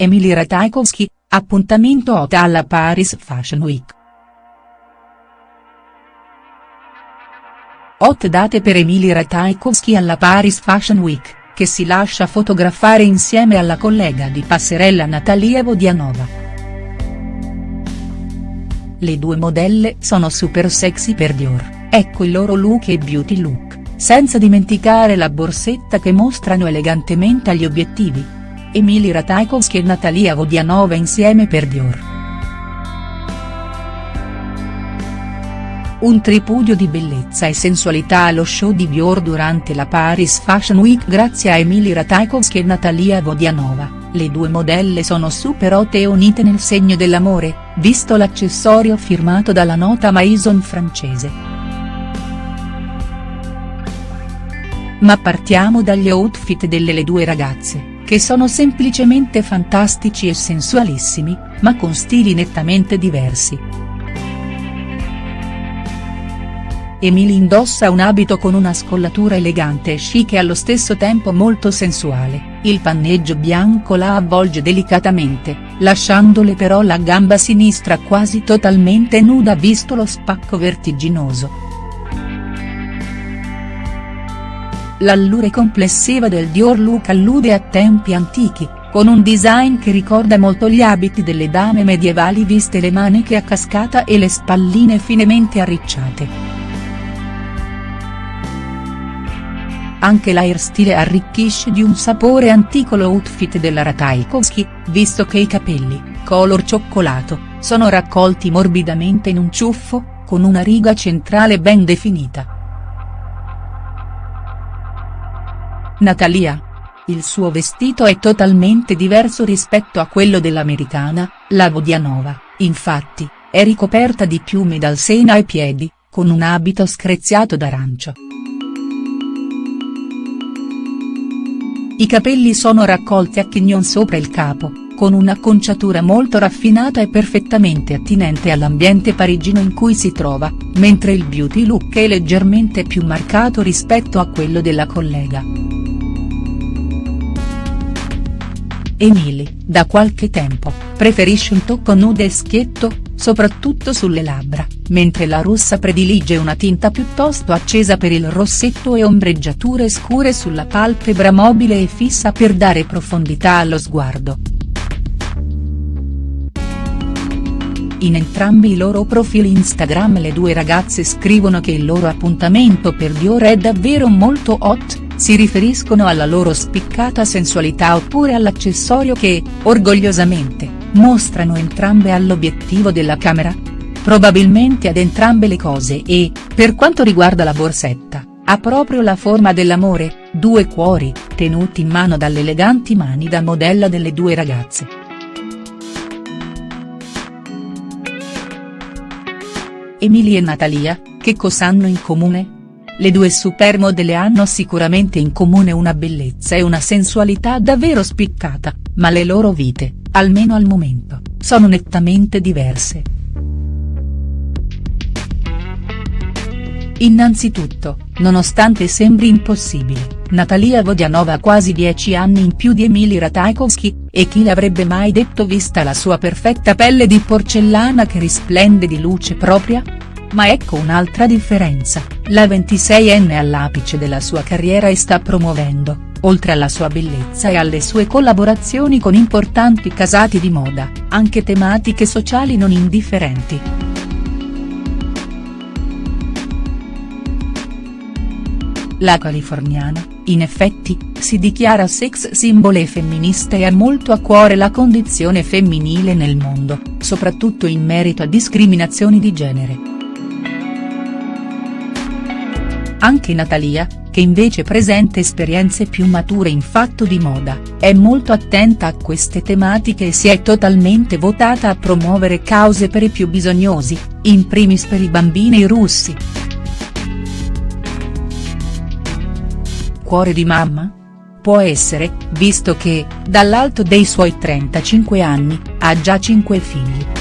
Emily Ratajkowski, appuntamento hot alla Paris Fashion Week. Hot date per Emily Ratajkowski alla Paris Fashion Week, che si lascia fotografare insieme alla collega di passerella Natalia Vodianova. Le due modelle sono super sexy per Dior, ecco il loro look e beauty look senza dimenticare la borsetta che mostrano elegantemente agli obiettivi. Emily Ratajkowski e Natalia Vodianova insieme per Dior. Un tripudio di bellezza e sensualità allo show di Dior durante la Paris Fashion Week grazie a Emily Ratajkowski e Natalia Vodianova, le due modelle sono super hot e unite nel segno dell'amore, visto l'accessorio firmato dalla nota Maison francese. Ma partiamo dagli outfit delle le due ragazze, che sono semplicemente fantastici e sensualissimi, ma con stili nettamente diversi. Emily indossa un abito con una scollatura elegante e chic e allo stesso tempo molto sensuale, il panneggio bianco la avvolge delicatamente, lasciandole però la gamba sinistra quasi totalmente nuda visto lo spacco vertiginoso. L'allure complessiva del Dior look allude a tempi antichi, con un design che ricorda molto gli abiti delle dame medievali viste le maniche a cascata e le spalline finemente arricciate. Anche l'airstyle arricchisce di un sapore antico l'outfit della Ratajkowski, visto che i capelli, color cioccolato, sono raccolti morbidamente in un ciuffo, con una riga centrale ben definita. Natalia. Il suo vestito è totalmente diverso rispetto a quello dell'americana, la Vodianova, infatti, è ricoperta di piumi dal seno ai piedi, con un abito screziato d'arancio. I capelli sono raccolti a chignon sopra il capo, con un'acconciatura molto raffinata e perfettamente attinente all'ambiente parigino in cui si trova, mentre il beauty look è leggermente più marcato rispetto a quello della collega. Emily, da qualche tempo, preferisce un tocco nude e schietto, soprattutto sulle labbra, mentre la russa predilige una tinta piuttosto accesa per il rossetto e ombreggiature scure sulla palpebra mobile e fissa per dare profondità allo sguardo. In entrambi i loro profili Instagram le due ragazze scrivono che il loro appuntamento per Dior è davvero molto hot, si riferiscono alla loro spiccata sensualità oppure all'accessorio che, orgogliosamente, mostrano entrambe all'obiettivo della camera? Probabilmente ad entrambe le cose e, per quanto riguarda la borsetta, ha proprio la forma dell'amore, due cuori, tenuti in mano dalle eleganti mani da modella delle due ragazze. Emilie e Natalia, che cosa hanno in comune?. Le due supermodelle hanno sicuramente in comune una bellezza e una sensualità davvero spiccata, ma le loro vite, almeno al momento, sono nettamente diverse. Innanzitutto, nonostante sembri impossibile, Natalia Vodianova ha quasi 10 anni in più di Emily Ratajkowski, e chi l'avrebbe mai detto vista la sua perfetta pelle di porcellana che risplende di luce propria?. Ma ecco un'altra differenza, la 26enne all'apice della sua carriera e sta promuovendo, oltre alla sua bellezza e alle sue collaborazioni con importanti casati di moda, anche tematiche sociali non indifferenti. La californiana, in effetti, si dichiara sex symbol e femminista e ha molto a cuore la condizione femminile nel mondo, soprattutto in merito a discriminazioni di genere. Anche Natalia, che invece presenta esperienze più mature in fatto di moda, è molto attenta a queste tematiche e si è totalmente votata a promuovere cause per i più bisognosi, in primis per i bambini russi. Cuore di mamma? Può essere, visto che, dall'alto dei suoi 35 anni, ha già 5 figli.